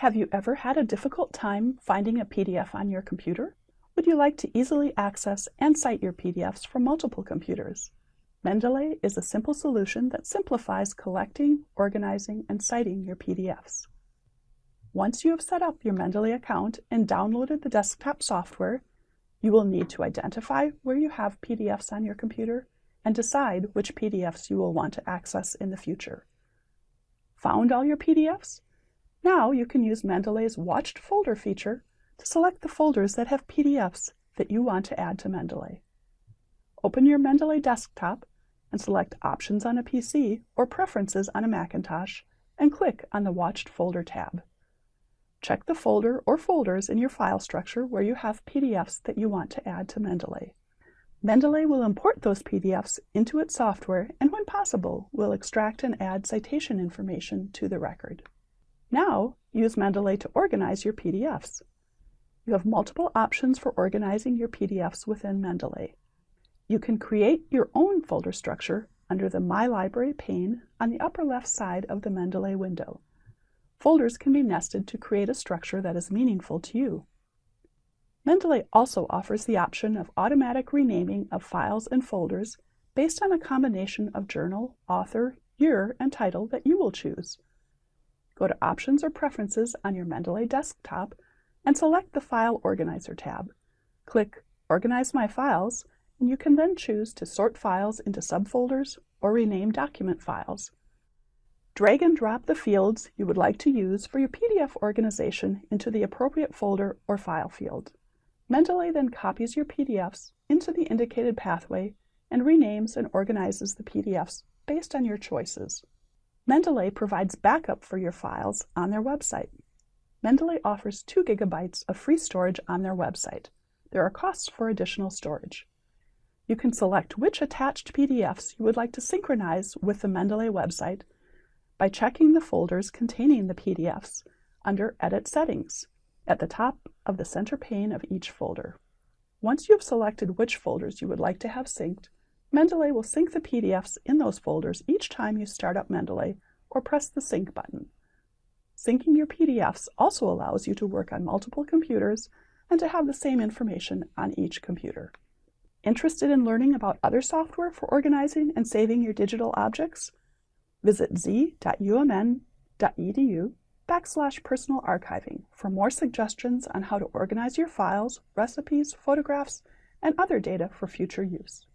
Have you ever had a difficult time finding a PDF on your computer? Would you like to easily access and cite your PDFs from multiple computers? Mendeley is a simple solution that simplifies collecting, organizing, and citing your PDFs. Once you have set up your Mendeley account and downloaded the desktop software, you will need to identify where you have PDFs on your computer and decide which PDFs you will want to access in the future. Found all your PDFs? Now you can use Mendeley's Watched Folder feature to select the folders that have PDFs that you want to add to Mendeley. Open your Mendeley desktop and select Options on a PC or Preferences on a Macintosh and click on the Watched Folder tab. Check the folder or folders in your file structure where you have PDFs that you want to add to Mendeley. Mendeley will import those PDFs into its software and when possible will extract and add citation information to the record. Now, use Mendeley to organize your PDFs. You have multiple options for organizing your PDFs within Mendeley. You can create your own folder structure under the My Library pane on the upper left side of the Mendeley window. Folders can be nested to create a structure that is meaningful to you. Mendeley also offers the option of automatic renaming of files and folders based on a combination of journal, author, year, and title that you will choose. Go to Options or Preferences on your Mendeley desktop and select the File Organizer tab. Click Organize My Files, and you can then choose to sort files into subfolders or rename document files. Drag and drop the fields you would like to use for your PDF organization into the appropriate folder or file field. Mendeley then copies your PDFs into the indicated pathway and renames and organizes the PDFs based on your choices. Mendeley provides backup for your files on their website. Mendeley offers 2 gigabytes of free storage on their website. There are costs for additional storage. You can select which attached PDFs you would like to synchronize with the Mendeley website by checking the folders containing the PDFs under Edit Settings at the top of the center pane of each folder. Once you have selected which folders you would like to have synced, Mendeley will sync the PDFs in those folders each time you start up Mendeley or press the Sync button. Syncing your PDFs also allows you to work on multiple computers and to have the same information on each computer. Interested in learning about other software for organizing and saving your digital objects? Visit z.umn.edu backslash personal archiving for more suggestions on how to organize your files, recipes, photographs, and other data for future use.